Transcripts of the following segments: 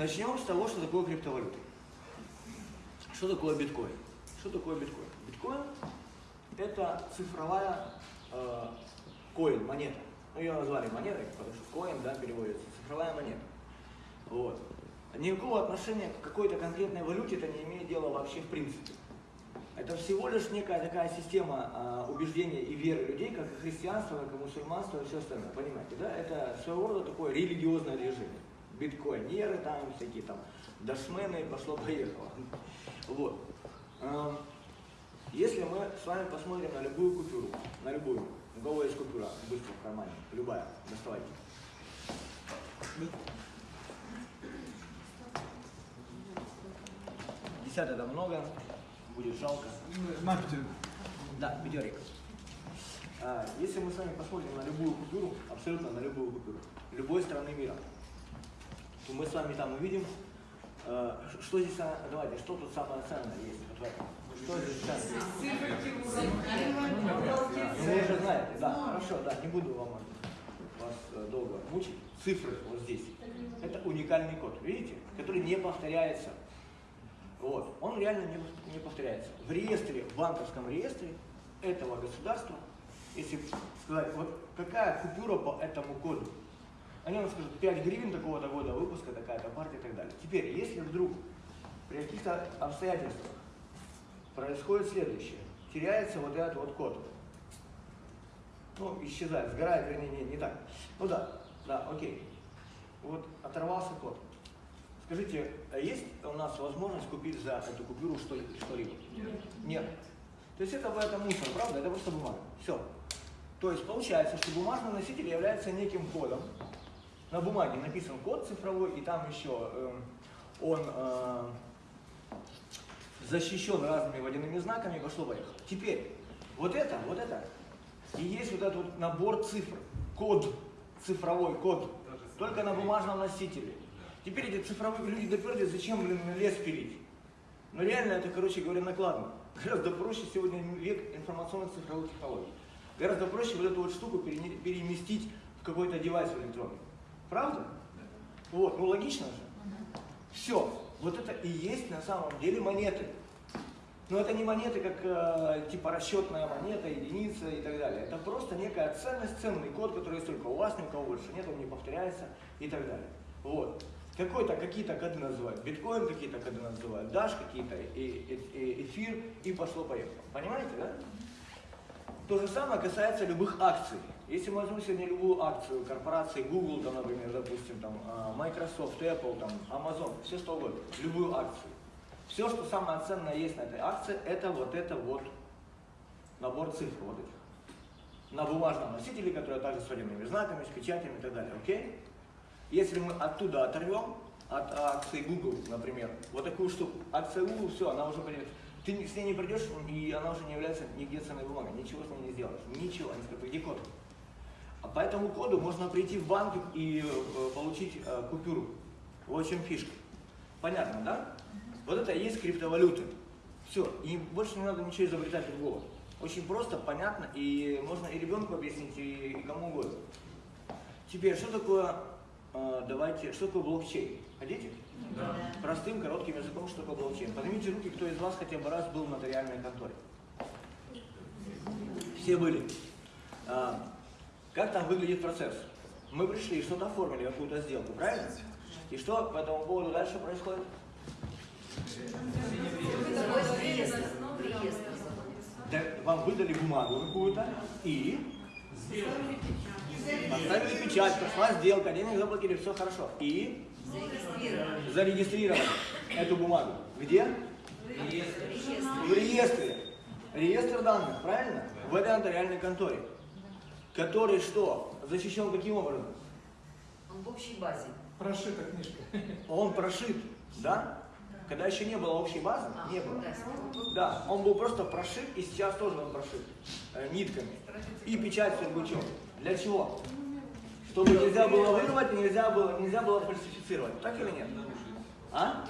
Начнем с того, что такое криптовалюта. Что такое биткоин? Что такое биткоин? Биткоин – это цифровая э, коин, монета. Ну, ее назвали монетой, потому что коин, да, переводится, цифровая монета. Вот. Никакого отношения к какой-то конкретной валюте это не имеет дела вообще в принципе. Это всего лишь некая такая система а, убеждения и веры людей, как и христианство, как и мусульманство и все остальное. Понимаете, да? Это своего рода такое религиозное движение. Биткоинеры там, всякие там дашмены, пошло-поехало. Вот. А, если мы с вами посмотрим на любую купюру, на любую, у кого есть купюра, быстро в кармане, любая, доставайте. Десятый это много, будет жалко. Да, пятерик. А, если мы с вами посмотрим на любую купюру, абсолютно на любую купюру, любой страны мира, то мы с вами там увидим, э, что здесь, давайте, что тут самое ценное есть. Что здесь ценное? Ну, вы уже знаете, да, хорошо, да, не буду вам вас э, долго мучить. Цифры вот здесь. Это уникальный код, видите, который не повторяется вот. Он реально не, не повторяется. В реестре, в банковском реестре этого государства, если сказать, вот какая купюра по этому коду, они вам скажут 5 гривен такого-то года выпуска, такая-то партия и так далее. Теперь, если вдруг при каких-то обстоятельствах происходит следующее, теряется вот этот вот код, ну, исчезает, сгорает, вернее, не, не так. Ну да, да, окей. Вот оторвался код. Скажите, а есть у нас возможность купить за эту купюру что-либо? Нет. Нет. То есть это, это мусор, правда? Это просто бумага. Все. То есть получается, что бумажный носитель является неким кодом. На бумаге написан код цифровой, и там еще э, он э, защищен разными водяными знаками, пошло поехало. Теперь, вот это, вот это, и есть вот этот вот набор цифр, код, цифровой код, только на бумажном носителе. Теперь эти цифровые люди доперли, зачем, блин, лес пилить? Но реально это, короче говоря, накладно. Гораздо проще сегодня век информационных цифровых технологий. Гораздо проще вот эту вот штуку переместить в какой-то девайс электронный. Правда? Вот, ну логично же. Все, вот это и есть на самом деле монеты. Но это не монеты, как э, типа расчетная монета, единица и так далее. Это просто некая ценность, ценный код, который есть только у вас, ни у кого больше нет, он не повторяется и так далее. Вот. Какой-то какие-то коды называют, биткоин какие-то коды называют, даш какие-то, и, и, и, эфир, и пошло-поехало. Понимаете, да? То же самое касается любых акций. Если мы возьмем сегодня любую акцию корпорации Google, там, например, допустим, там, а, Microsoft, Apple, там, Amazon, все что угодно, любую акцию. Все, что самое ценное есть на этой акции, это вот это вот набор цифр вот этих. На бумажном носителе, который также с водяными знаками, с печатями и так далее. Окей? Если мы оттуда оторвем, от акции Google, например, вот такую штуку, акция Google, все, она уже пойдет. Ты с ней не придешь, и она уже не является нигде ценной бумагой, ничего с ней не сделаешь, ничего, они скажут, где код? А по этому коду можно прийти в банк и э, получить э, купюру. Вот в чем фишка. Понятно, да? Вот это и есть криптовалюты. Все, и больше не надо ничего изобретать другого. Очень просто, понятно, и можно и ребенку объяснить, и, и кому угодно. Теперь, что такое а, давайте, что такое блокчейн? Хотите? Да. Простым, коротким языком, что такое блокчейн. Поднимите руки, кто из вас хотя бы раз был в нотариальной конторе. Все были. Как там выглядит процесс? Мы пришли, что-то оформили, какую-то сделку, правильно? И что по этому поводу дальше происходит? Да, вам выдали бумагу какую-то и Поставили печать, прошла сделка, денег заплатили, все хорошо. И зарегистрировали, зарегистрировали эту бумагу. Где? В реестре. В реестре. Реестр данных, правильно? В этой нотариальной конторе. Который что? Защищен каким образом? Он в общей базе. Прошита книжка. Он прошит, да? Когда еще не было общей базы, а, не было. Да, он был просто прошит, и сейчас тоже он прошит э, нитками. И печать Сургучев. Для чего? Чтобы нельзя было вырвать, нельзя было, нельзя было фальсифицировать. Так или нет? А?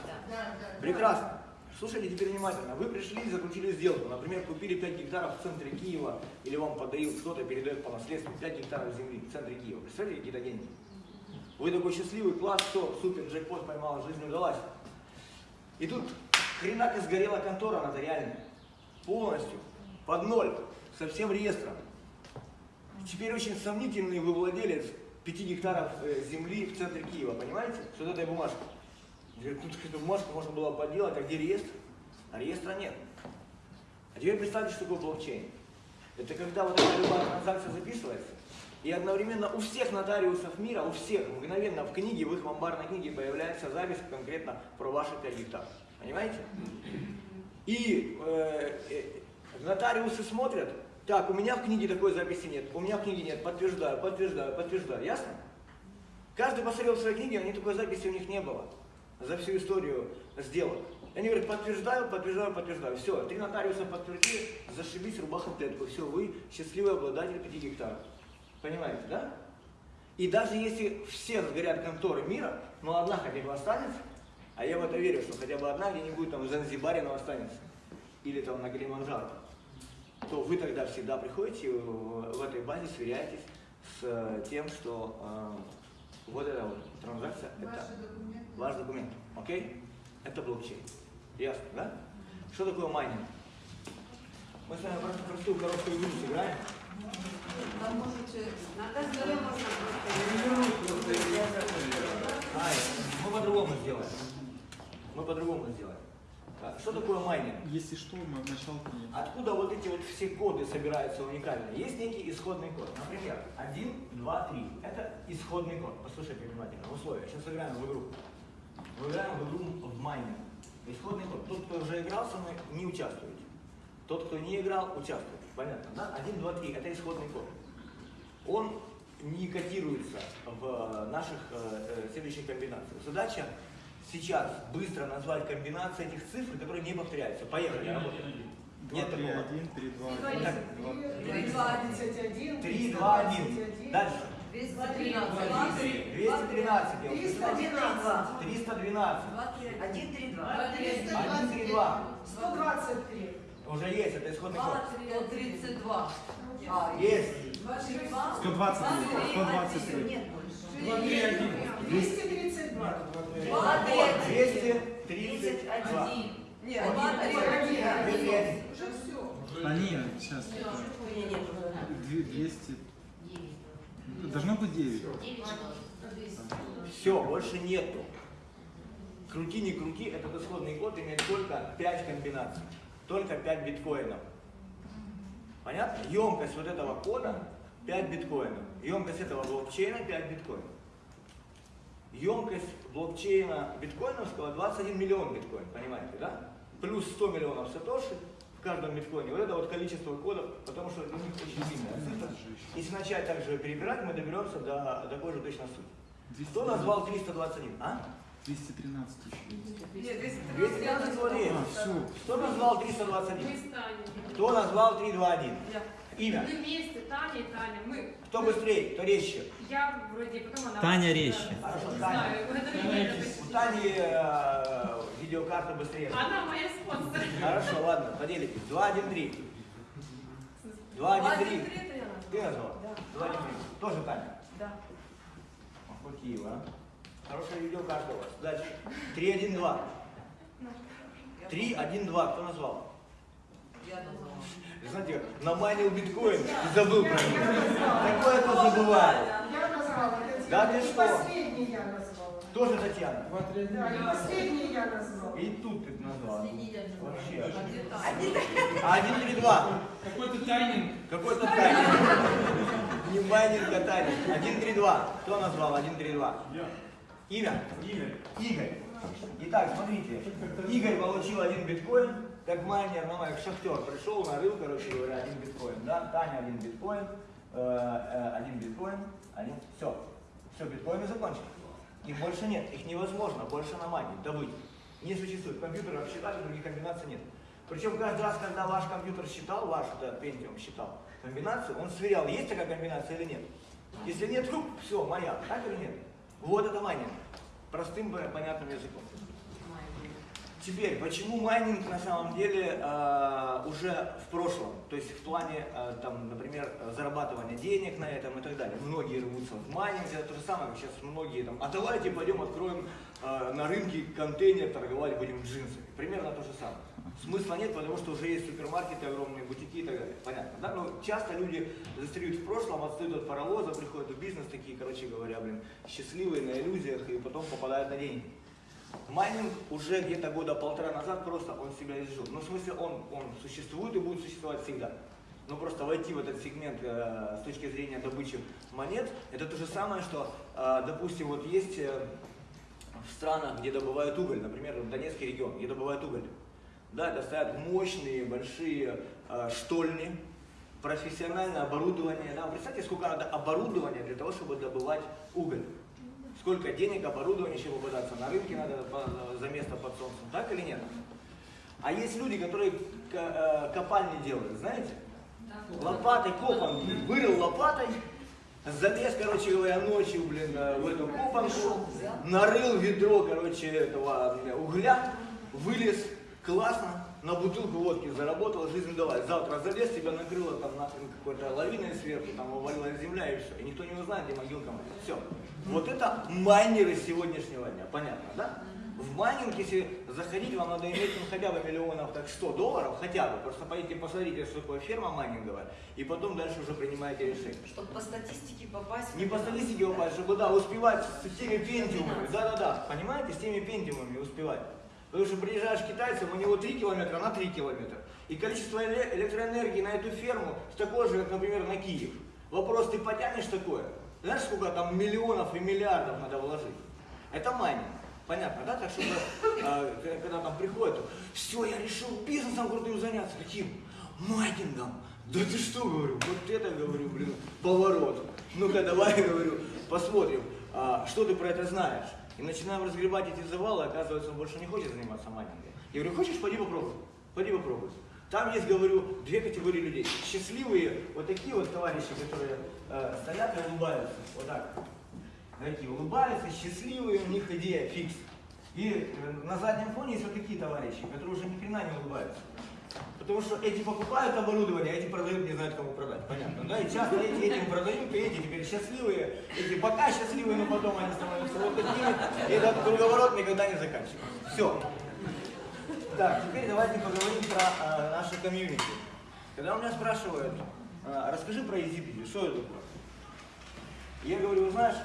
Прекрасно. Слушайте теперь внимательно. Вы пришли и заключили сделку. Например, купили 5 гектаров в центре Киева, или вам подают, кто-то передает по наследству 5 гектаров земли в центре Киева. Представляете, какие-то деньги? Вы такой счастливый, класс, все, супер, джекпот поймал, жизнь удалась. И тут хренак и сгорела контора нотариальная. Полностью. Под ноль. Со всем реестром. Теперь очень сомнительный вы владелец 5 гектаров э, земли в центре Киева, понимаете? С вот этой бумажкой. Говорит, тут эту бумажку можно было поделать, а где реестр? А реестра нет. А теперь представьте, что такое блокчейн. Это когда вот эта любая транзакция записывается, и одновременно у всех нотариусов мира, у всех, мгновенно в книге, в их амбарной книге появляется запись конкретно про ваши 5 гектаров. Понимаете? И э, э, нотариусы смотрят, так, у меня в книге такой записи нет, у меня в книге нет, подтверждаю, подтверждаю, подтверждаю. Ясно? Каждый посмотрел в своей книге, а ни такой записи у них не было за всю историю сделок. Они говорят, подтверждаю, подтверждаю, подтверждаю. Все, три нотариуса подтвердили, зашибись, рубаха в клетку. Все, вы счастливый обладатель 5 гектаров. Понимаете, да? И даже если все сгорят конторы мира, но одна хотя бы останется, а я в это верю, что хотя бы одна где-нибудь там в Занзибаре, но останется, или там на Килиманджаро, то вы тогда всегда приходите в, в этой базе, сверяетесь с э, тем, что э, вот эта вот транзакция, это ваш документ, окей? Это блокчейн. Ясно, да? Что такое майнинг? Мы с вами просто простую короткую игру сыграем. Там можете... На столе можно Ай, мы по-другому сделаем. Мы по-другому сделаем. А, Что такое майнинг? Если что, мы начало книги. Откуда вот эти вот все коды собираются уникальные? Есть некий исходный код. Например, 1, 2, 3. Это исходный код. Послушайте внимательно. Условия. Сейчас сыграем в игру. Мы играем в игру в майнинг. Исходный код. Тот, кто уже играл со мной, не участвует. Тот, кто не играл, участвует. Понятно, да? 1, 2, 3. Это исходный код. Он не кодируется в э, наших э, э, следующих комбинациях. Задача сейчас быстро назвать комбинации этих цифр, которые не повторяются. Поехали, работаем. Нет 3, такого. 1, 3, 2, 1. Так, 3, 2, 1. 3, 2, 1. Дальше. 213. 213. 312. 312. 1, 3, 2. 1, 3, 2. 123. Уже есть, это исходный код. 132. А, есть. 123. 123. 123. 232. Молодец. 232. Нет, Уже все. они сейчас. Нет, 200. Должно быть 9. Все, больше нету. Крути, не крути, этот исходный код имеет только 5 комбинаций. Только 5 биткоинов. Понятно? Емкость вот этого кода 5 биткоинов. Емкость этого блокчейна 5 биткоинов. Емкость блокчейна биткоиновского 21 миллион биткоин, понимаете, да? Плюс 100 миллионов сатоши в каждом биткоине. Вот это вот количество кодов, потому что у них очень длинная цифра. Если начать также перебирать, мы доберемся до такой же точно сути. Кто назвал 321? А? 213 еще. Нет, 213 говорит. А, все. Кто назвал 321? Мы с Таней. Кто назвал 321? Имя. Мы вместе, Таня и Таня. Мы. Кто быстрее, кто резче? Я вроде, потом она. Таня резче. Хорошо, Таня. У. Тани э, видеокарта быстрее. Она моя спонсор. Хорошо, ладно, поделитесь. 2, 1, 3. 2, 1, 3. это я назвала. Ты назвал? 2, 1, 3. Тоже Таня. Да. Вы, а? Хорошая видеокарта у вас. Дальше. 3, 1, 2. 3, 1, 2. Кто назвал? Я назвала. Знаете, наманил биткоин и забыл про них. Такое тоже бывает. Я назвала. Это Да ты что? последний я назвала. Тоже Татьяна. Да, не последний я назвала. И тут ты назвала. Вообще. Один три, два. Какой-то тайнинг. Какой-то тайминг. Не майнинг, а тайминг. Один, три, два. Кто назвал? Один, три, два. Имя? Игорь. Игорь. Итак, смотрите. Игорь получил один биткоин, как майнер, ну, как шахтер. Пришел, нарыл, короче говоря, один биткоин. Да? Таня один биткоин, э, э, один биткоин, один. Все. Все, биткоины закончились. Их больше нет, их невозможно больше намайнить, добыть. Не существует. Компьютеров считали, других комбинаций нет. Причем каждый раз, когда ваш компьютер считал, ваш да, Pentium считал комбинацию, он сверял, есть такая комбинация или нет. Если нет, хуп, все, моя. Так или нет? Вот это майнинг. Простым, понятным языком. Теперь, почему майнинг на самом деле э, уже в прошлом? То есть в плане, э, там, например, зарабатывания денег на этом и так далее. Многие рвутся в майнинг, это то же самое, как сейчас многие там, а давайте пойдем откроем э, на рынке контейнер, торговать будем джинсами. Примерно то же самое. Смысла нет, потому что уже есть супермаркеты, огромные бутики и так далее. Понятно, да? Но часто люди застряют в прошлом, отстают от паровоза, приходят в бизнес такие, короче говоря, блин, счастливые на иллюзиях и потом попадают на деньги. Майнинг уже где-то года полтора назад просто он себя изжил. Ну, в смысле, он, он существует и будет существовать всегда. Но просто войти в этот сегмент э, с точки зрения добычи монет, это то же самое, что, э, допустим, вот есть э, в странах, где добывают уголь, например, в Донецкий регион, где добывают уголь. Да, это стоят мощные, большие э, штольни, профессиональное оборудование. Да, представьте, сколько надо оборудования для того, чтобы добывать уголь. Сколько денег, оборудования, еще попадаться на рынке надо за место под солнцем, так или нет? А есть люди, которые ко- э, копальни делают, знаете? Лопатой копан, вырыл лопатой, залез, короче говоря, ночью, блин, э, в эту копанку, нарыл ведро, короче, этого угля, вылез, классно, на бутылку водки заработал, жизнь давай. Завтра залез, тебя накрыло там нахрен какой-то лавиной сверху, там увалилась земля и все. И никто не узнает, где могилка моя. Все. Вот это майнеры сегодняшнего дня, понятно, да? В майнинг, если заходить, вам надо иметь ну, хотя бы миллионов так 100 долларов, хотя бы. Просто пойдите посмотрите, что такое ферма майнинговая, и потом дальше уже принимаете решение. Чтобы по статистике попасть. Не по статистике попасть, чтобы да, успевать с теми пентиумами. Да-да-да, понимаете, с теми пентиумами успевать. Потому что приезжаешь к китайцам, у него 3 километра на 3 километра. И количество эле- электроэнергии на эту ферму такое же, как, например, на Киев. Вопрос, ты потянешь такое? Знаешь, сколько там миллионов и миллиардов надо вложить? Это майнинг. Понятно, да? Так что, э, когда там приходят, все, я решил бизнесом крутым заняться. Каким? Майнингом. Да ты что, говорю, вот это, говорю, блин, поворот. Ну-ка, давай, говорю, посмотрим, а, что ты про это знаешь. И начинаем разгребать эти завалы, оказывается, он больше не хочет заниматься майнингом. Я говорю, хочешь, пойди попробуй, пойди попробуй. Там есть, говорю, две категории людей. Счастливые, вот такие вот товарищи, которые э, стоят и улыбаются, вот так. Такие улыбаются, счастливые, у них идея фикс. И э, на заднем фоне есть вот такие товарищи, которые уже ни хрена не улыбаются. Потому что эти покупают оборудование, а эти продают, не знают, кому продать. Понятно, да? И часто эти этим продают, и эти теперь счастливые, эти пока счастливые, но потом они становятся вот такими, и этот круговорот никогда не заканчивается. Все. Так, теперь давайте поговорим про э, наше комьюнити. Когда у меня спрашивают, э, расскажи про EasyBiz, что это такое? Я говорю, вы знаешь,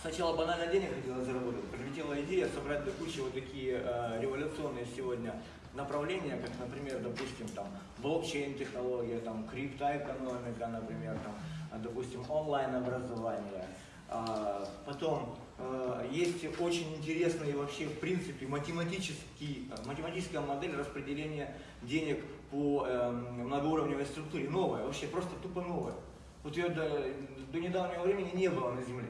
сначала банально денег хотела заработать, прилетела идея собрать до кучи вот такие э, революционные сегодня направления, как, например, допустим, там, блокчейн-технология, там, криптоэкономика, например, там, допустим, онлайн-образование. А, Потом э, есть очень интересная вообще, в принципе, математический, э, математическая модель распределения денег по эм, многоуровневой структуре. Новая, вообще просто тупо новая. Вот ее до, до недавнего времени не было на Земле.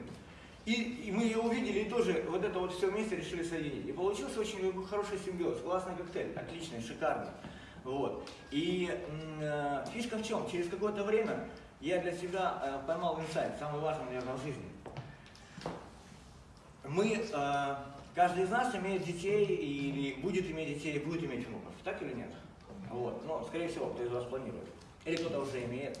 И, и мы ее увидели и тоже вот это вот все вместе решили соединить. И получился очень хороший симбиоз, классный коктейль, отличный, шикарный. Вот. И э, фишка в чем? Через какое-то время я для себя э, поймал инсайт, самый важный, наверное, в жизни. Мы, э, каждый из нас имеет детей или будет иметь детей, будет иметь внуков, так или нет? Вот. Ну, скорее всего, кто из вас планирует. Или кто-то уже имеет.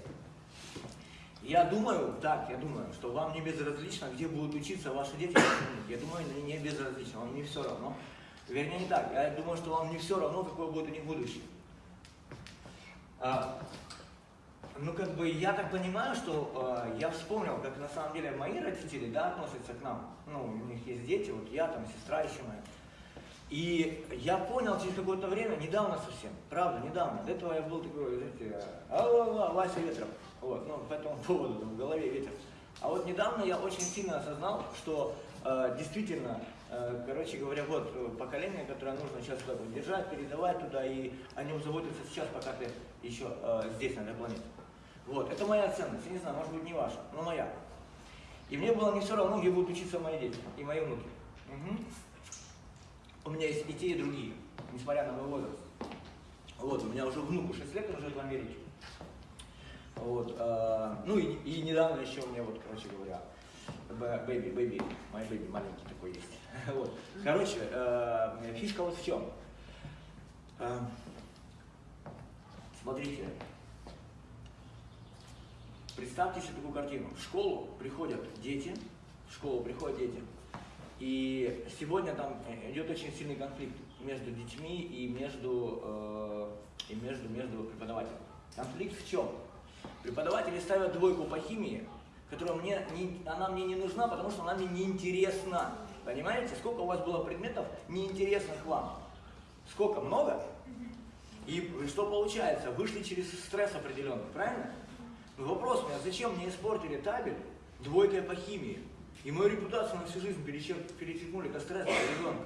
Я думаю, так, я думаю, что вам не безразлично, где будут учиться ваши дети. Я думаю, не, безразлично, вам не все равно. Вернее, не так. Я думаю, что вам не все равно, какое будет у них будущее. А, ну, как бы, я так понимаю, что э, я вспомнил, как на самом деле мои родители, да, относятся к нам. Ну, у них есть дети, вот я там, сестра еще моя. И я понял через какое-то время, недавно совсем, правда, недавно. До этого я был такой, знаете, алла Вася Ветров. Вот, ну, по этому поводу, в голове ветер. А вот недавно я очень сильно осознал, что э, действительно, э, короче говоря, вот э, поколение, которое нужно сейчас как бы держать, передавать туда, и о нем заботиться сейчас, пока ты еще э, здесь, на этой планете. Вот, это моя ценность, я не знаю, может быть не ваша, но моя. И мне было не все равно, где будут учиться мои дети и мои внуки. Мгм. У меня есть и те, и другие, несмотря на мой возраст. Вот, у меня уже внуку 6 лет, он живет в Америке. Вот, э, ну и, и недавно еще у меня вот, короче говоря, бэби, бэби, мой бэби маленький такой есть. Вот. Короче, э, фишка вот в чем. Э, смотрите, представьте себе такую картину. В школу приходят дети, в школу приходят дети, и сегодня там э, идет очень сильный конфликт между детьми и между, э, и между, между преподавателями. Конфликт в чем? Преподаватели ставят двойку по химии, которая мне не, она мне не нужна, потому что она мне не интересна. Понимаете, сколько у вас было предметов неинтересных вам? Сколько? Много? И что получается? Вышли через стресс определенный, правильно? Но вопрос у меня, зачем мне испортили табель двойкой по химии? И мою репутацию на всю жизнь перечер- перечеркнули, это стресс для ребенка.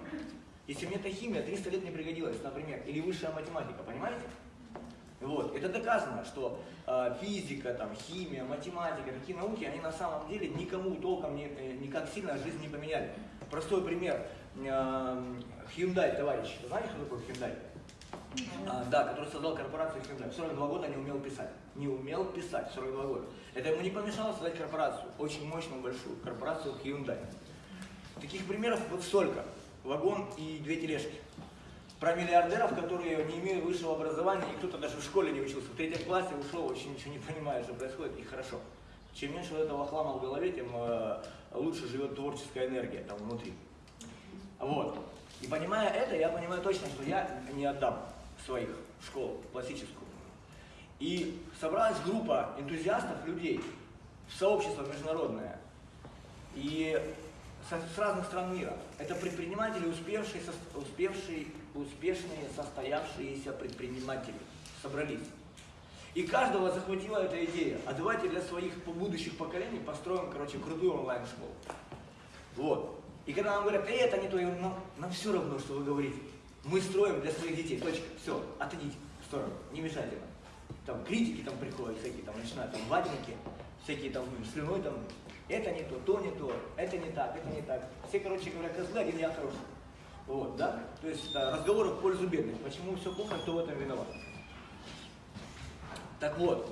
Если мне эта химия 300 лет не пригодилась, например, или высшая математика, понимаете? Вот. Это доказано, что э, физика, там, химия, математика, такие науки, они на самом деле никому толком не, э, никак сильно жизнь не поменяли. Простой пример. Э, Hyundai, товарищ, знаете, что такое Hyundai? А, да, который создал корпорацию Hyundai. В 42 года не умел писать. Не умел писать в 42 года. Это ему не помешало создать корпорацию, очень мощную, большую, корпорацию Hyundai. Таких примеров вот столько. Вагон и две тележки. Про миллиардеров, которые не имеют высшего образования, и кто-то даже в школе не учился. В третьем классе ушел, вообще ничего не понимает, что происходит, и хорошо. Чем меньше вот этого хлама в голове, тем э, лучше живет творческая энергия там внутри. Вот. И понимая это, я понимаю точно, что я не отдам своих в школу классическую. И собралась группа энтузиастов, людей, сообщество международное, и со- с разных стран мира. Это предприниматели, успевшие, сос- успевшие, успешные, состоявшиеся предприниматели собрались. И каждого захватила эта идея. А давайте для своих будущих поколений построим, короче, крутую онлайн-школу. Вот. И когда нам говорят, э, это не то, я говорю, нам, нам все равно, что вы говорите. Мы строим для своих детей. Точка. Все, отойдите в сторону. Не мешайте нам. Там критики там приходят, всякие там начинают, там ватники, всякие там слюной там. Это не то, то не то, это не так, это не так. Все, короче говоря, козлы, один я хороший. Вот, да? То есть разговоры в пользу бедных. Почему все плохо, кто в этом виноват? Так вот,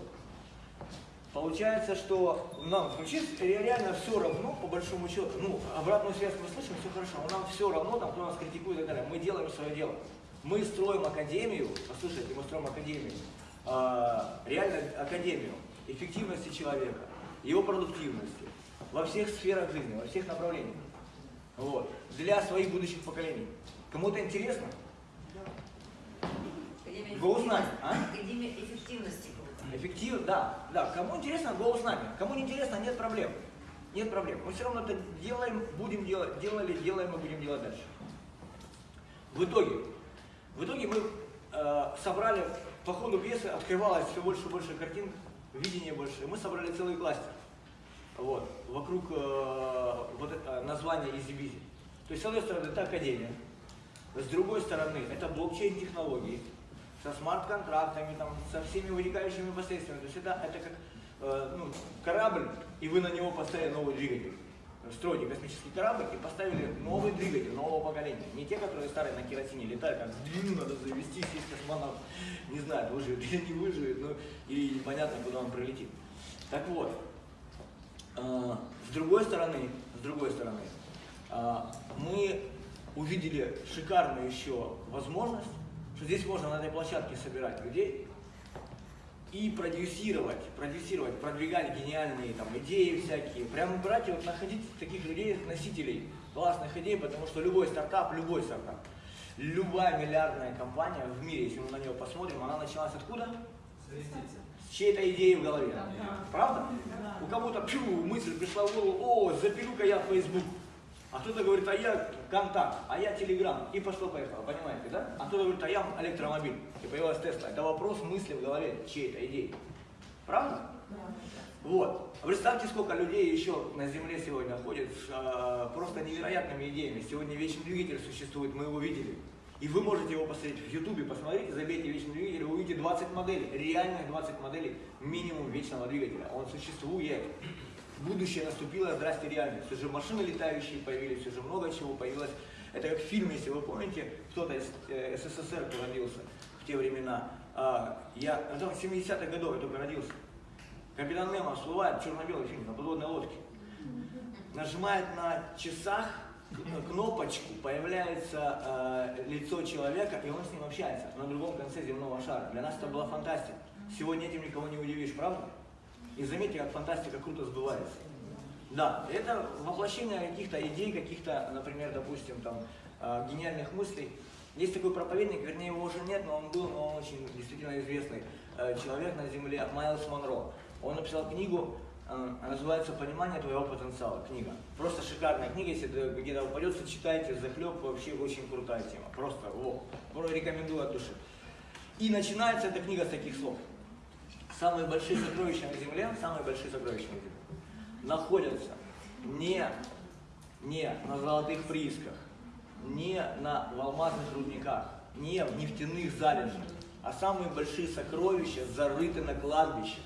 Получается, что нам звучит реально все равно, по большому счету. Ну, обратную связь мы слышим, все хорошо, но нам все равно, там, кто нас критикует и так далее. Мы делаем свое дело. Мы строим академию, послушайте, мы строим академию, а, реально академию эффективности человека, его продуктивности во всех сферах жизни, во всех направлениях. Вот. Для своих будущих поколений. Кому-то интересно? Академия Голос нами, а? Академия эффективности. Эффектив, да, да. Кому интересно, go с нами. Кому не интересно, нет проблем. Нет проблем. Мы все равно это делаем, будем делать, делали, делаем и будем делать дальше. В итоге, в итоге мы э, собрали, по ходу пьесы открывалось все больше и больше картин, видение больше. Мы собрали целый кластер. Вот, вокруг э, вот это названия Изи То есть, с одной стороны, это академия, с другой стороны, это блокчейн-технологии, со смарт-контрактами, там, со всеми вытекающими последствиями. То есть это, это как э, ну, корабль, и вы на него поставили новый двигатель. Строите космический корабль и поставили новый двигатель нового поколения. Не те, которые старые на керосине летают, как в длину надо завести, сесть космонавт, не знаю, выживет или не выживет, ну, или непонятно, куда он прилетит. Так вот, э, с другой стороны, с другой стороны, э, мы увидели шикарную еще возможность, что здесь можно на этой площадке собирать людей и продюсировать, продюсировать, продвигать гениальные там идеи всякие. Прямо брать и вот находить таких людей, носителей классных идей, потому что любой стартап, любой стартап, любая миллиардная компания в мире, если мы на нее посмотрим, она началась откуда? С чьей-то идеей в голове. Правда? У кого-то пью, мысль пришла в голову, о, запилю-ка я Facebook. А кто-то говорит, а я контакт, а я телеграм. И пошло-поехало, понимаете, да? А кто-то говорит, а я электромобиль. И появилась Тесла. Это вопрос мысли в голове чьей-то идеи. Правда? Вот. Представьте, сколько людей еще на Земле сегодня ходит с э, просто невероятными идеями. Сегодня вечный двигатель существует, мы его видели. И вы можете его посмотреть в Ютубе, посмотрите, забейте вечный двигатель, вы увидите 20 моделей, реальных 20 моделей минимум вечного двигателя. Он существует. Будущее наступило, здрасте реальность. Уже машины летающие появились, уже много чего появилось. Это как в фильме, если вы помните, кто-то из э, СССР родился в те времена. А, я, в 70-х годов я только родился. Капитан Немо всплывает, черно-белый фильм, на подводной лодке. Нажимает на часах кнопочку, появляется э, лицо человека, и он с ним общается на другом конце земного шара. Для нас это была фантастика. Сегодня этим никого не удивишь, правда? И заметьте, как фантастика круто сбывается. Да, это воплощение каких-то идей, каких-то, например, допустим, там, э, гениальных мыслей. Есть такой проповедник, вернее, его уже нет, но он был, но он очень действительно известный э, человек на Земле, Майлз Монро. Он написал книгу, называется «Понимание твоего потенциала». Книга. Просто шикарная книга, если где-то упадется, читайте, захлеб, вообще очень крутая тема. Просто, во, рекомендую от души. И начинается эта книга с таких слов. Самые большие сокровища на Земле, самые большие сокровища на Земле, находятся не, не на золотых приисках, не на в алмазных рудниках, не в нефтяных залежах, а самые большие сокровища зарыты на кладбище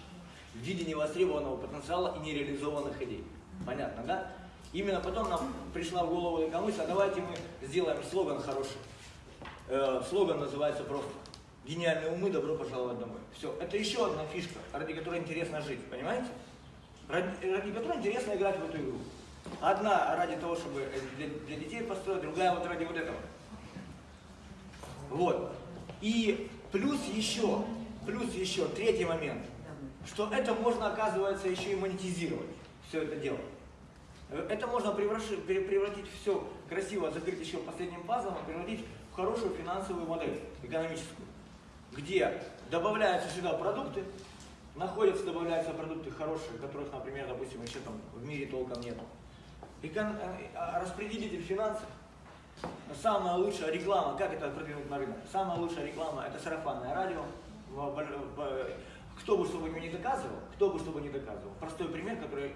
в виде невостребованного потенциала и нереализованных идей. Понятно, да? Именно потом нам пришла в голову такая мысль, а давайте мы сделаем слоган хороший. Э, слоган называется просто «Гениальные умы, добро пожаловать домой». Все, это еще одна фишка, ради которой интересно жить, понимаете? Ради, ради которой интересно играть в эту игру. Одна ради того, чтобы э, для, для детей построить, другая вот ради вот этого. Вот. И плюс еще, плюс еще третий момент, что это можно, оказывается, еще и монетизировать, все это дело. Это можно пере- превратить все красиво, закрыть еще последним пазлом, и превратить в хорошую финансовую модель, экономическую, где добавляются сюда продукты, находятся, добавляются продукты хорошие, которых, например, допустим, еще там в мире толком нет. Экон- э, а распределитель финансов, самая лучшая реклама, как это продвинуть на рынок? Самая лучшая реклама это сарафанное радио. Кто бы что бы не доказывал, кто бы что бы не доказывал. Простой пример, который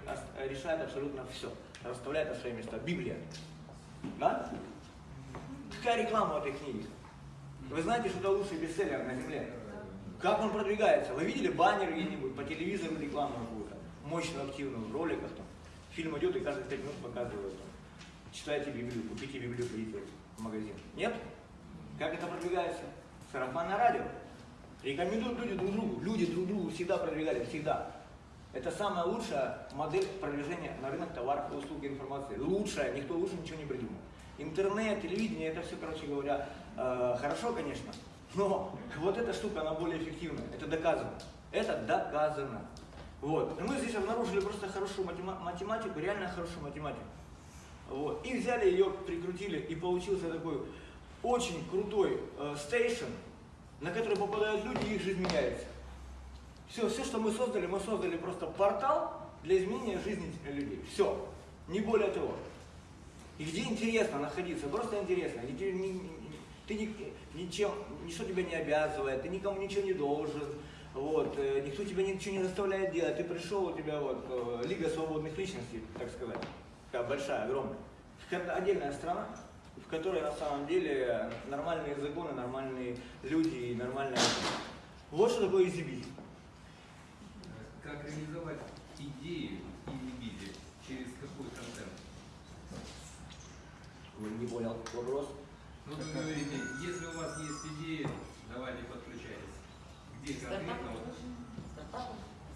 решает абсолютно все, расставляет на свои места. Библия. Да? Какая реклама в этой книге? Вы знаете, что это лучший бестселлер на земле? Как он продвигается? Вы видели баннер где-нибудь по телевизору рекламу какую-то? Мощную, активную, в роликах там. Фильм идет и каждые 5 минут показывают. Читайте Библию, купите Библию, придите в магазин. Нет? Как это продвигается? Сарафанное радио. Рекомендуют люди друг другу. Люди друг другу всегда продвигали, всегда. Это самая лучшая модель продвижения на рынок товаров и услуг информации. Лучшая, никто лучше ничего не придумал. Интернет, телевидение, это все, короче говоря, э, хорошо, конечно, но вот эта штука, она более эффективна. Это доказано. Это доказано. Вот. И мы здесь обнаружили просто хорошую матема- математику, реально хорошую математику. Вот. И взяли ее, прикрутили, и получился такой очень крутой э, стейшн, на который попадают люди, их жизнь меняется. Все, все, что мы создали, мы создали просто портал для изменения жизни людей. Все, не более того. И где интересно находиться, просто интересно. И ты, ни- ты ни- ничем, ничто тебя не обязывает, ты никому ничего не должен. Вот, э, никто тебя ничего не заставляет делать. Ты пришел, у тебя вот э, Лига свободных личностей, так сказать, такая большая, огромная. Это отдельная страна, в которой на самом деле нормальные законы, нормальные люди и нормальная... Вот что такое изибиль. Как реализовать идею и виде через какой контент? Вы не понял вопрос. Ну, вы говорите, если у вас есть идеи, давайте подключайтесь. Где конкретно?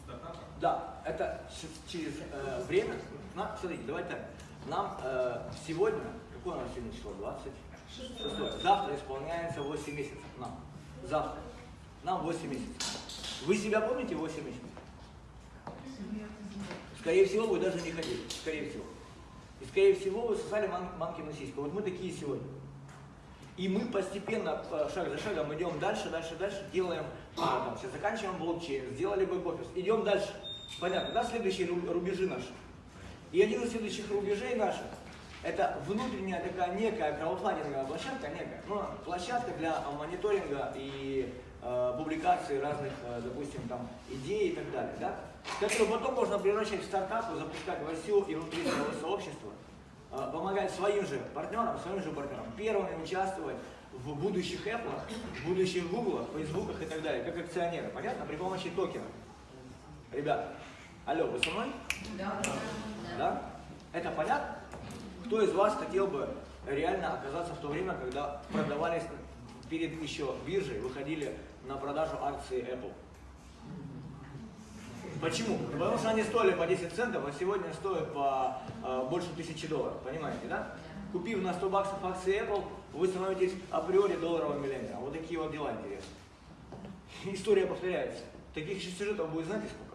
Стартапы? Да, это через э, время. На, смотрите, давайте так. Нам э, сегодня, какое у нас сегодня число? 26. Завтра исполняется 8 месяцев. Нам. Завтра. Нам 8 месяцев. Вы себя помните 8 месяцев? Скорее всего, вы даже не ходили. Скорее всего. И скорее всего, вы сосали мам, мамкину сиську. Вот мы такие сегодня. И мы постепенно, э, шаг за шагом, идем дальше, дальше, дальше, делаем, а, там, сейчас заканчиваем блокчейн, сделали бэк-офис, идем дальше. Понятно, да, следующие ру- рубежи наши. И один из следующих рубежей наших, это внутренняя такая некая краудфандинговая площадка, некая, ну, площадка для а, мониторинга и э, публикации разных, э, допустим, там, идей и так далее, да, которую потом можно превращать в стартапы, запускать во все и внутри своего сообщества, э, помогать своим же партнерам, своим же партнерам первыми участвовать в будущих Apple, в будущих Google, Фейсбуках и так далее, как акционеры, понятно, при помощи токенов. Ребята, алло, вы со мной? Да? Это понятно? Кто из вас хотел бы реально оказаться в то время, когда продавались перед еще биржей, выходили на продажу акции Apple? Почему? Ну, Потому что они стоили по 10 центов, а сегодня стоят по э, больше тысячи долларов, понимаете, да? Купив на 100 баксов акции Apple, вы становитесь априори долларовым миллионером. Вот такие вот дела интересные. История повторяется. Таких сюжетов будет знаете сколько?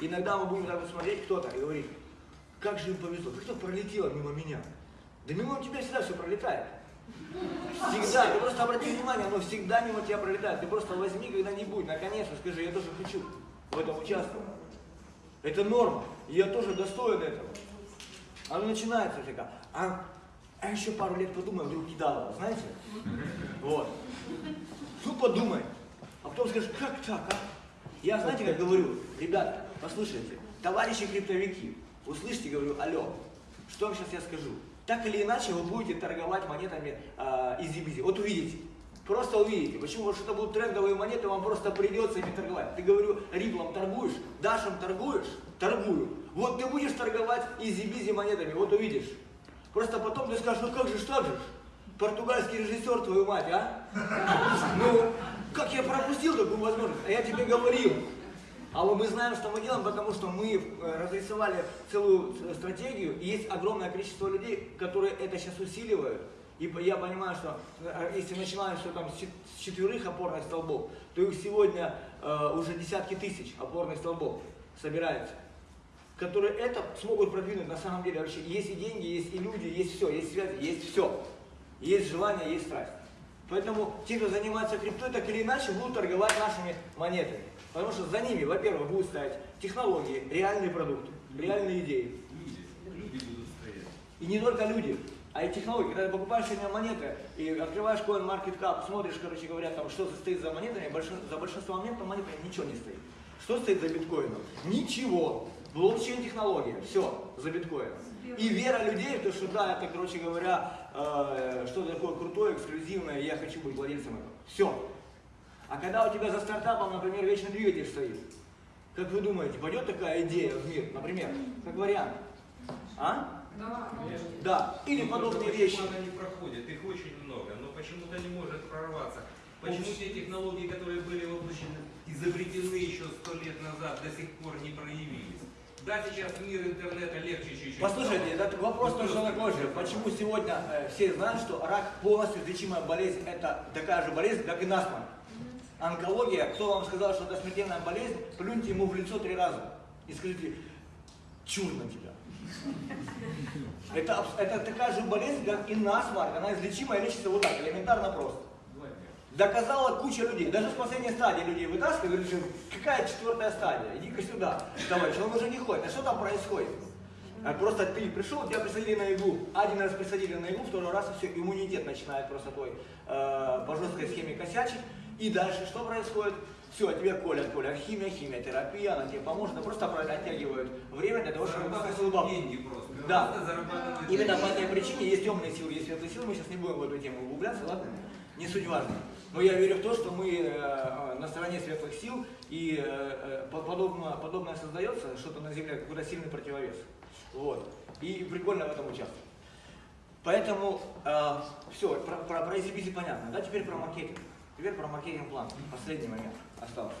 Иногда мы будем так вот смотреть кто-то и говорить, как же им повезло, как это пролетело мимо меня. Да мимо тебя всегда все пролетает. Всегда, ты просто обрати внимание, оно всегда мимо тебя пролетает. Ты просто возьми когда-нибудь, наконец-то скажи, я тоже хочу в этом участвовать. Это норма, и я тоже достоин этого. Оно начинается всегда. А, а еще пару лет подумай, вдруг кидало, знаете? Вот. Ну подумай. А потом скажешь, как так, а? Я, знаете, как говорю, ребята, послушайте, товарищи криптовики, услышьте, говорю, алло, что вам сейчас я скажу? Так или иначе вы будете торговать монетами э, EasyBizzi. Вот увидите. Просто увидите. Почему? Потому что это будут трендовые монеты, вам просто придется ими торговать. Ты говорю, Ripple ом торгуешь, Dash ем торгуешь, торгую. Вот ты будешь торговать EasyBizzi монетами, вот увидишь. Просто потом ты скажешь, ну как же так же? Португальский режиссер, твою мать, а? Ну, как я пропустил такую возможность? А я тебе говорил. А вот мы знаем, что мы делаем, потому что мы э, разрисовали целую э, стратегию, и есть огромное количество людей, которые это сейчас усиливают. И я понимаю, что э, если начинаем все там с чет- с четверых опорных столбов, то их сегодня э, уже десятки тысяч опорных столбов собирается, которые это смогут продвинуть на самом деле вообще. Есть и деньги, есть и люди, есть все, есть связи, есть все. Есть желание, есть страсть. Поэтому те, кто занимается криптой, так или иначе будут торговать нашими монетами. Потому что за ними, во-первых, будут стоять технологии, реальные продукты, реальные идеи. Люди, люди будут стоять. И не только люди, а и технологии. Когда ты покупаешь сегодня монеты и открываешь CoinMarketCap, смотришь, короче говоря, там, что стоит за монетами, за большинство монет там монетами ничего не стоит. Что стоит за биткоином? Ничего. Блокчейн технология, все, за биткоином. И вера людей, то что да, это, короче говоря, э, что такое крутое, эксклюзивное, я хочу быть владельцем этого. Все. А когда у тебя за стартапом, например, вечный двигатель стоит, как вы думаете, пойдет такая идея в мир, например, как вариант? А? Да. Да, или Ну, подобные вещи. почему она не проходит? Их очень много, но почему-то не может прорваться. Почему те технологии, которые были воплощены, изобретены еще сто лет назад, до сих пор не проявились? Да, сейчас мир интернета легче чуть-чуть. Послушайте, этот вопрос Ну, просто- такой же. Почему сегодня э, все знают, что рак полностью излечимая болезнь, это такая же болезнь, как и насморк? Онкология, кто вам сказал, что это смертельная болезнь, плюньте ему в лицо три раза и скажите, чур на тебя. Это, это такая же болезнь, как и насморк, она излечимая лечится вот так, элементарно просто. Доказала куча людей. Даже с последней стадии людей вытаскивали, говорили, что какая четвертая стадия? Иди-ка сюда, товарищ, он уже не ходит. А что там происходит? А Просто ты пришел, тебя присадили на иглу. Один раз присадили на иглу, второй раз и все, иммунитет начинает просто твой э, по жесткой схеме косячить. И дальше что происходит? Все, тебе колят, колят химия, химиотерапия, она тебе поможет, она просто оттягивает время для того, чтобы высосал бабки. деньги просто. Да. Просто Именно по этой причине есть темные силы, есть светлые силы. Мы сейчас не будем в эту тему углубляться, ладно? Не суть важно. Но я верю в то, что мы э, э, на стороне светлых сил, и э, э, по- подобно, подобное создается, что-то на Земле, какой-то сильный противовес. Вот. И прикольно в этом участвовать. Поэтому все, про, про, про EasyBizy понятно. Да, теперь про маркетинг. Теперь про маркетинг-план. Последний момент остался.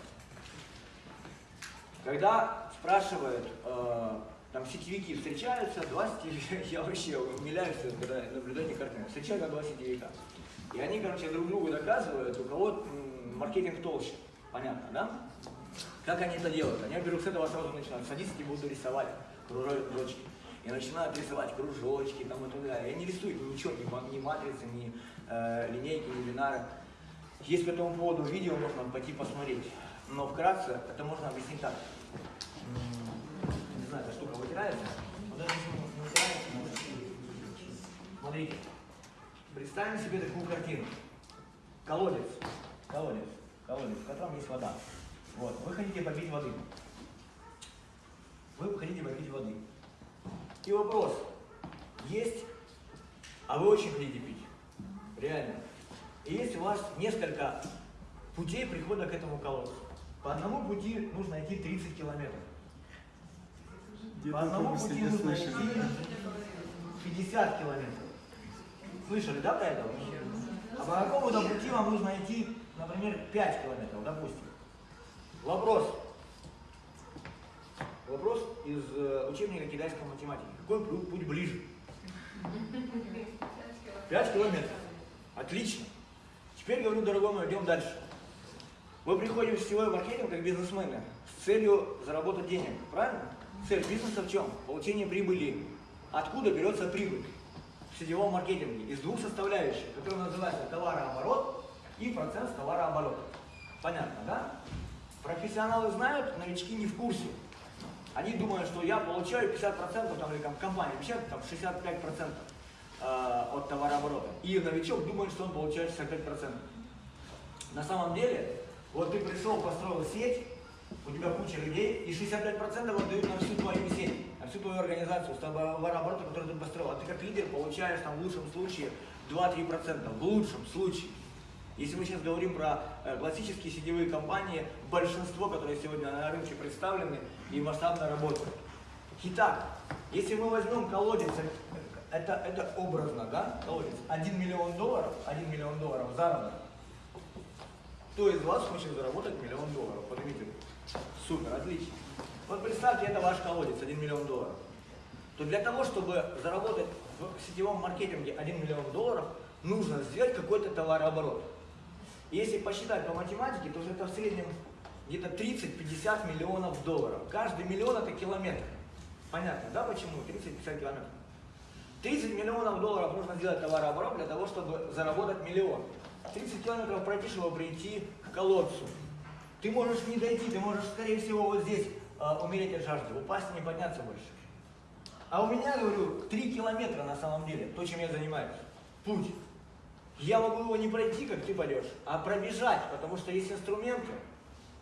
Когда спрашивают, э, там сетевики встречаются, два сетевика, я вообще умиляюсь, когда наблюдаю эти картины. Встречаются два сетевика. И они, короче, друг другу доказывают, у кого маркетинг толще. Понятно, да? Как они это делают? Они, во-первых, с этого сразу начинают садиться и будут рисовать кружочки. И начинают рисовать кружочки там и так далее. И они рисуют ничего, ни, ма- ни матрицы, ни э, линейки, ни бинары. Есть по этому поводу видео, можно пойти посмотреть. Но вкратце это можно объяснить так. Не знаю, эта штука вытирается. Вот не вытирается, Смотрите. Представим себе такую картину. Колодец. Колодец. Колодец, в котором есть вода. Вот. Вы хотите попить воды. Вы хотите попить воды. И вопрос. Есть, а вы очень хотите пить. Реально. И есть у вас несколько путей прихода к этому колодцу. По одному пути нужно идти 30 километров. По одному пути нужно идти слышали? 50 километров. Слышали, да, про это? А по какому-то пути вам нужно идти, например, 5 километров, допустим. Вопрос. Вопрос из э, учебника китайской математики. Какой пу- путь ближе? 5 километров. Отлично. Теперь говорю, дорогой мой, идем дальше. Вы приходите в сетевой маркетинг как бизнесмены с целью заработать денег, правильно? Цель бизнеса в чем? Получение прибыли. Откуда берется прибыль? В сетевом маркетинге из двух составляющих, которые называются товарооборот и процент товарооборота. Понятно, да? Профессионалы знают, новички не в курсе. Они думают, что я получаю 50%, там, или там, компания обещает там, 65% э, от товарооборота. И новичок думает, что он получает 65%. На самом деле, вот ты пришел, построил сеть, у тебя куча людей, и 65% отдают на всю твою сеть, на всю твою организацию, с товарооборота, который ты построил. А ты как лидер получаешь там в лучшем случае 2-3%, в лучшем случае. Если мы сейчас говорим про э, классические сетевые компании, большинство, которые сегодня на рынке представлены и масштабно работают. Итак, если мы возьмем колодец, это, это образно, да, колодец, 1 миллион долларов, 1 миллион долларов заработок, кто из вас хочет заработать миллион долларов? Поднимите. Супер, отлично. Вот представьте, это ваш колодец, 1 миллион долларов. То для того, чтобы заработать в сетевом маркетинге 1 миллион долларов, нужно сделать какой-то товарооборот. Если посчитать по математике, то это в среднем где-то 30-50 миллионов долларов. Каждый миллион это километр. Понятно, да, почему? 30-50 километров. 30 миллионов долларов нужно сделать товарооборот для того, чтобы заработать миллион. 30 километров пройти, чтобы прийти к колодцу. Ты можешь не дойти, ты можешь, скорее всего, вот здесь э, умереть от жажды, упасть и не подняться больше. А у меня, говорю, 3 километра на самом деле, то, чем я занимаюсь. Путь. Я могу его не пройти, как ты пойдешь, а пробежать, потому что есть инструменты,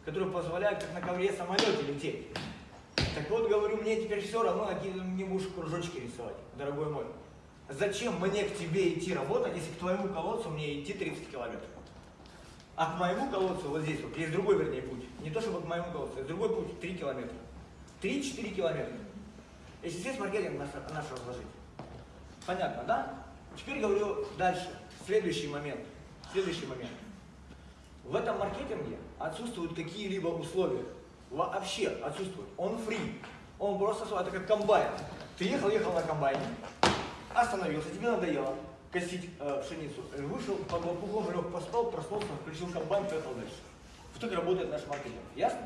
которые позволяют, как на ковре самолете лететь. Так вот, говорю, мне теперь все равно, какие мне будешь кружочки рисовать, дорогой мой. Зачем мне к тебе идти работать, если к твоему колодцу мне идти 30 километров? А к моему колодцу, вот здесь вот, есть другой, вернее, путь. Не то, чтобы к моему колодцу, есть другой путь, 3 километра. 3-4 километра. Если здесь маркетинг наш, наш разложить. Понятно, да? Теперь говорю дальше. Следующий момент. Следующий момент. В этом маркетинге отсутствуют какие-либо условия. Вообще отсутствуют. Он фри. Он просто, это как комбайн. Ты ехал, ехал на комбайне, остановился, тебе надоело косить э, пшеницу. Вышел, лопухом лег, поспал, проснулся, включил комбайн, поехал дальше. Вот так работает наш маркетинг. Ясно?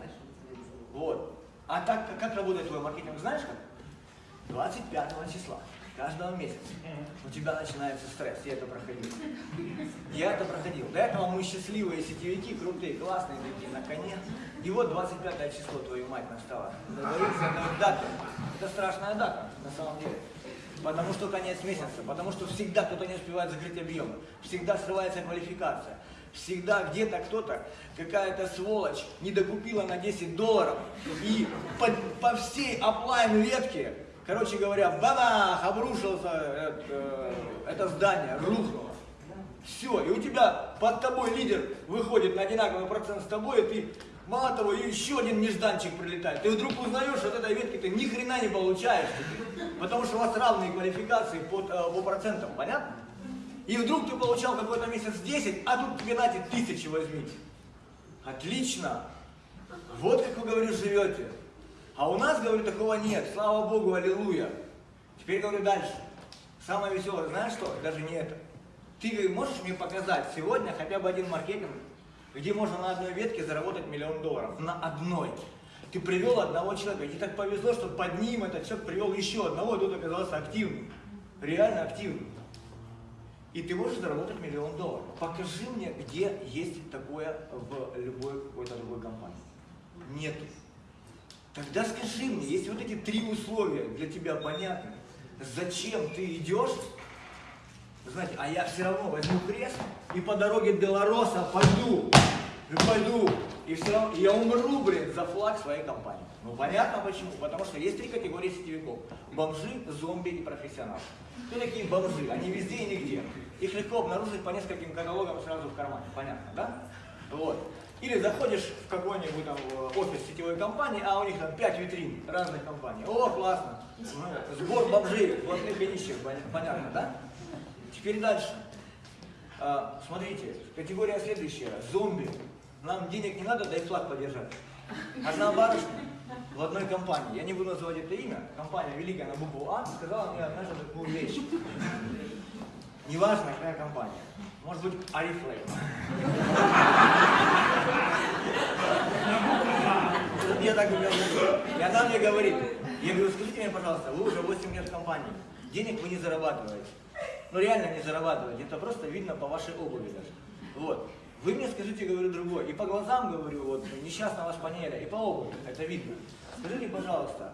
Вот. А так, как работает твой маркетинг, знаешь как? 25 числа каждого месяца у тебя начинается стресс. Я это проходил. Я это проходил. До этого мы счастливые сетевики, крутые, классные такие, на коне. И вот 25 число, твою мать, настала. Договориться, это дата. Это страшная дата, на самом деле. Потому что конец месяца, потому что всегда кто-то не успевает закрыть объемы, всегда срывается квалификация, всегда где-то кто-то, какая-то сволочь не докупила на 10 долларов и по, по всей оплайн ветке Короче говоря, бабах, обрушился это, э, это здание, рухнуло. Все, и у тебя под тобой лидер выходит на одинаковый процент с тобой, и ты, мало того, еще один нежданчик прилетает. Ты вдруг узнаешь, от этой ветки ты ни хрена не получаешь, потому что у вас равные квалификации под, э, по процентам, понятно? И вдруг ты получал какой-то месяц 10, а тут тебе дайте тысячи возьмите. Отлично. Вот как вы, говорю, живете. А у нас, говорю, такого нет. Слава Богу, аллилуйя. Теперь говорю дальше. Самое веселое, знаешь что? Даже не это. Ты можешь мне показать сегодня хотя бы один маркетинг, где можно на одной ветке заработать миллион долларов? На одной. Ты привел одного человека, тебе так повезло, что под ним этот человек привел еще одного, и тот оказался активным. Реально активным. И ты можешь заработать миллион долларов. Покажи мне, где есть такое в любой какой-то другой компании. Нету. Тогда скажи мне, если вот эти три условия для тебя понятны, зачем ты идешь, знаете, а я все равно возьму крест и по дороге Белороса пойду, и пойду, и все равно, я умру, блин, за флаг своей компании. Ну понятно почему, потому что есть три категории сетевиков. Бомжи, зомби и профессионалы. Кто такие бомжи? Они везде и нигде. Их легко обнаружить по нескольким каталогам сразу в кармане, понятно, да? Вот. Или заходишь в какой-нибудь там офис сетевой компании, а у них там 5 витрин разных компаний. О, классно. Сбор бомжей, платных и нищих, понятно, да? Теперь дальше. А, смотрите, категория следующая. Зомби. Нам денег не надо, дай флаг подержать. Одна барышня в одной компании. Я не буду называть это имя. Компания великая на букву А сказала мне однажды такую вещь. Неважно, какая компания. Может быть, Арифлейм. Я так говорю. И она мне говорит, я говорю, скажите мне, пожалуйста, вы уже 8 лет в компании, денег вы не зарабатываете. Ну реально не зарабатываете, это просто видно по вашей обуви даже. Вот. Вы мне скажите, говорю, другой. И по глазам говорю, вот, несчастного шпанеля, и по обуви, это видно. Скажите, пожалуйста,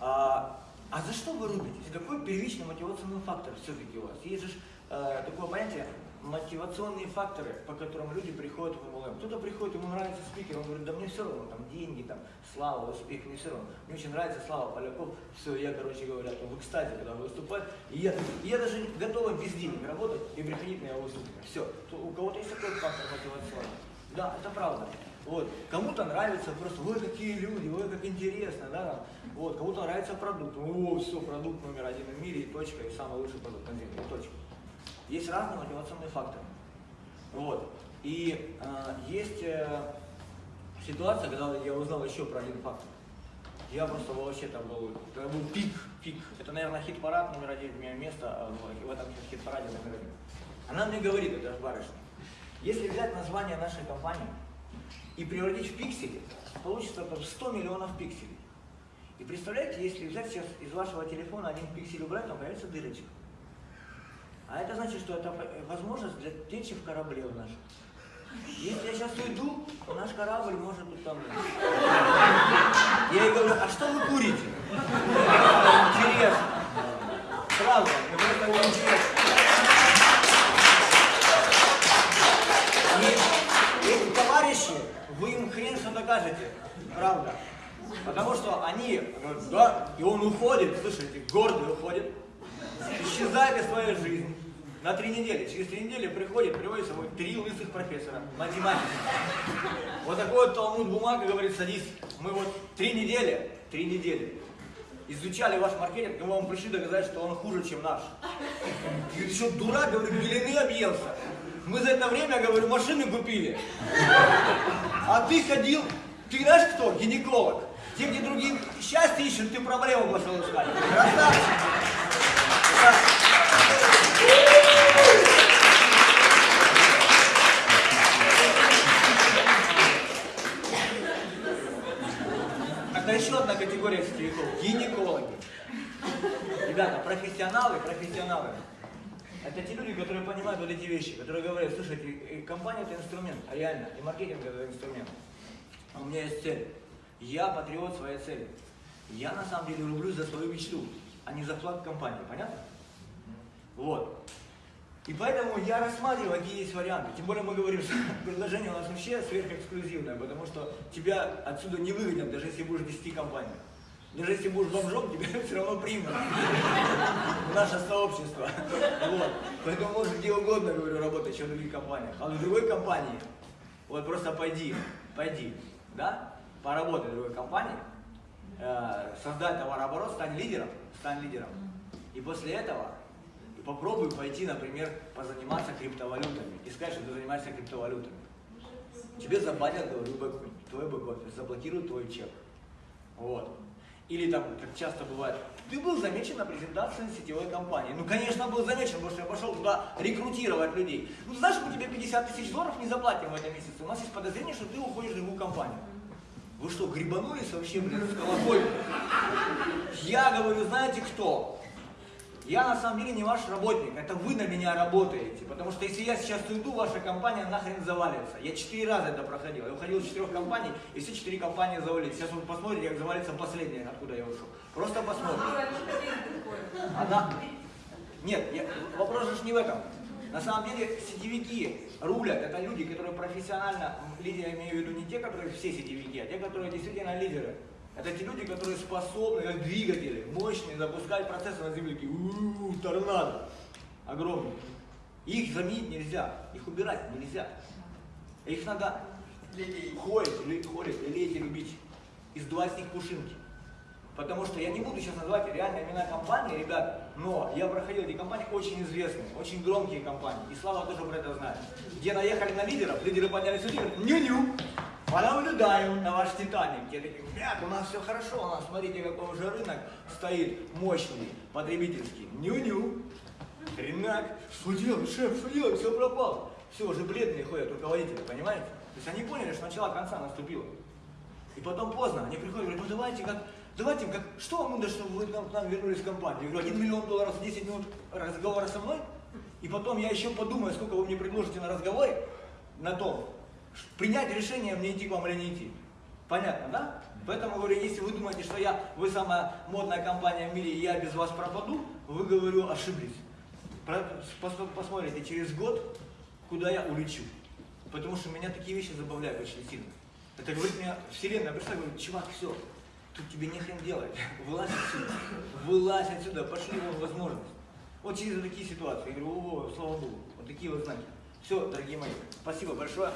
а, а за что вы рубитесь? Какой первичный мотивационный фактор все-таки у вас? Есть же э, такое понятие мотивационные факторы, по которым люди приходят в MLM. Кто-то приходит, ему нравится спикер, он говорит, да мне все равно, там деньги, там, слава, успех, мне все равно. Мне очень нравится Слава Поляков, все, я, короче говоря, там, в экстазе, когда выступает, и я, я даже готова без денег работать и приходить на его выступление. Все, у кого-то есть такой фактор мотивационный. Да, это правда. Вот. Кому-то нравится просто, ой, какие люди, ой, как интересно, да. Вот, кому-то нравится продукт, о, все, продукт номер один в мире, и точка, и самый лучший продукт на земле, и точка. Есть разные мотивационные факторы. Вот. И э, есть э, ситуация, когда я узнал еще про один фактор. Я просто вообще там был, это был пик, пик. Это, наверное, хит-парад номер один, у меня место а, в, в этом хит-параде номер один. Она мне говорит, это барышня, если взять название нашей компании и превратить в пиксели, получится там 100 миллионов пикселей. И представляете, если взять сейчас из вашего телефона один пиксель убрать, там появится дырочка. А это значит, что это возможность для течи в корабле в нашем. Если я сейчас уйду, наш корабль может утонуть. Я ей говорю, а что вы курите? Интересно. Правда, это было интересно. Эти товарищи, вы им хрен что докажете. Правда. Потому что они говорят, да, и он уходит, слышите, гордый уходит, исчезает из своей жизни на три недели. Через три недели приходит, приводит с собой три лысых профессора, математики. Вот такой вот талмуд бумага говорит, садись. Мы вот три недели, три недели изучали ваш маркетинг, и мы вам пришли доказать, что он хуже, чем наш. И ты что, дурак, говорю, белины объелся. Мы за это время, говорю, машины купили. А ты ходил, ты знаешь кто? Гинеколог. Те, где другие счастье ищут, ты проблему пошел искать. Красавчик. Это еще одна категория сетевиков. Гинекологи. Ребята, профессионалы, профессионалы. Это те люди, которые понимают вот эти вещи, которые говорят, слушайте, компания это инструмент, а реально, и маркетинг это инструмент. А у меня есть цель. Я патриот своей цели. Я на самом деле рублюсь за свою мечту, а не за флаг компании, понятно? Вот. И поэтому я рассматриваю, какие есть варианты. Тем более мы говорим, что предложение у нас вообще сверхэксклюзивное, потому что тебя отсюда не выгонят, даже если будешь 10 компаний. Даже если будешь бомжом, тебя все равно примут наше сообщество. Вот. Поэтому можешь где угодно, говорю, работать, чем в других компаниях. А в другой компании, вот просто пойди, пойди, да, поработай в другой компании, э, создай товарооборот, стань лидером, стань лидером. И после этого попробуй пойти, например, позаниматься криптовалютами и сказать, что ты занимаешься криптовалютами. Тебе забанят, говорю, бэк, твой бэк-офис, заблокируют твой чек. Вот. Или там, как часто бывает, ты был замечен на презентации сетевой компании. Ну, конечно, был замечен, потому что я пошел туда рекрутировать людей. Ну, знаешь, мы тебе 50 тысяч долларов не заплатим в этом месяце. У нас есть подозрение, что ты уходишь в другую компанию. Вы что, грибанулись вообще, блин, с колокольни? Я говорю, знаете кто? Я на самом деле не ваш работник, это вы на меня работаете. Потому что если я сейчас уйду, ваша компания нахрен завалится. Я четыре раза это проходил. Я уходил из четырех компаний, и все четыре компании завалились. Сейчас вы посмотрите, как завалится последняя, откуда я ушел. Просто посмотрите. Она... Нет, я... вопрос же не в этом. На самом деле сетевики рулят, это люди, которые профессионально, лидеры, я имею в виду не те, которые все сетевики, а те, которые действительно лидеры. Это те люди, которые способны, как двигатели, мощные, запускать процессы на земле, такие, у-у-у, торнадо, огромные. Их заменить нельзя, их убирать нельзя. Их надо холить, ли, холить, лелеять и любить, издувать с них пушинки. Потому что я не буду сейчас называть реальные имена компании, ребят, но я проходил эти компании очень известные, очень громкие компании. И Слава тоже про это знает. Где наехали на лидеров, лидеры поднялись у лидеров, ню-ню, понаблюдаю на ваш Титаник. Я такой, ребят, у нас все хорошо, у нас, смотрите, какой уже рынок стоит мощный, потребительский. Ню-ню. Хренак, что делать, шеф, что делать, все пропало. Все, уже бледные ходят руководители, понимаете? То есть они поняли, что начало конца наступило. И потом поздно, они приходят, говорят, ну давайте как, давайте как, что вам нужно, чтобы вы нам, нам вернулись в компанию? Я говорю, 1 миллион долларов за 10 минут разговора со мной, и потом я еще подумаю, сколько вы мне предложите на разговоре, на том, принять решение, мне идти к вам или не идти. Понятно, да? Поэтому говорю, если вы думаете, что я, вы самая модная компания в мире, и я без вас пропаду, вы, говорю, ошиблись. Посмотрите, через год, куда я улечу. Потому что меня такие вещи забавляют очень сильно. Это говорит мне вселенная, пришла, говорит, чувак, все, тут тебе нехрен делать. Вылазь отсюда. Вылазь отсюда, пошли вон возможность. Вот через такие ситуации. Я говорю, о, слава Богу, вот такие вот знаки. Все, дорогие мои, спасибо большое.